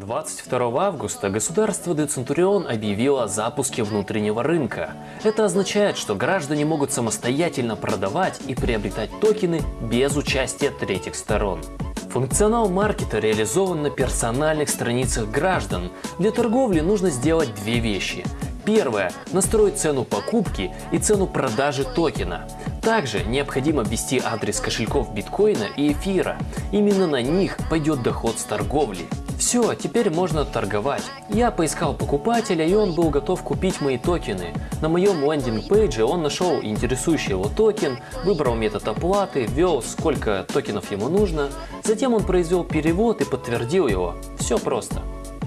22 августа государство Децентурион объявило о запуске внутреннего рынка. Это означает, что граждане могут самостоятельно продавать и приобретать токены без участия третьих сторон. Функционал маркета реализован на персональных страницах граждан. Для торговли нужно сделать две вещи. Первое – настроить цену покупки и цену продажи токена. Также необходимо ввести адрес кошельков биткоина и эфира. Именно на них пойдет доход с торговли. Все, теперь можно торговать. Я поискал покупателя и он был готов купить мои токены. На моем landing page е он нашел интересующий его токен, выбрал метод оплаты, ввел сколько токенов ему нужно. Затем он произвел перевод и подтвердил его. Все просто.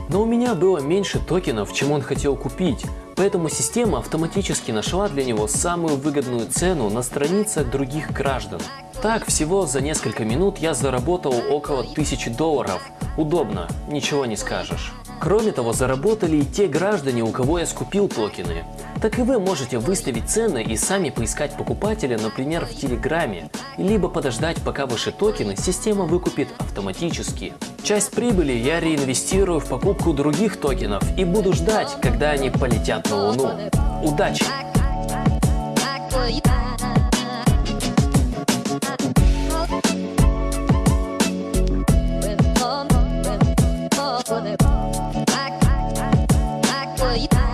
Но у меня было меньше токенов, чем он хотел купить, поэтому система автоматически нашла для него самую выгодную цену на страницах других граждан. Так, всего за несколько минут я заработал около 1000 долларов. Удобно, ничего не скажешь. Кроме того, заработали и те граждане, у кого я скупил токены. Так и вы можете выставить цены и сами поискать покупателя, например, в Телеграме, либо подождать, пока ваши токены система выкупит автоматически. Часть прибыли я реинвестирую в покупку других токенов и буду ждать, когда они полетят на Луну. Удачи! 一。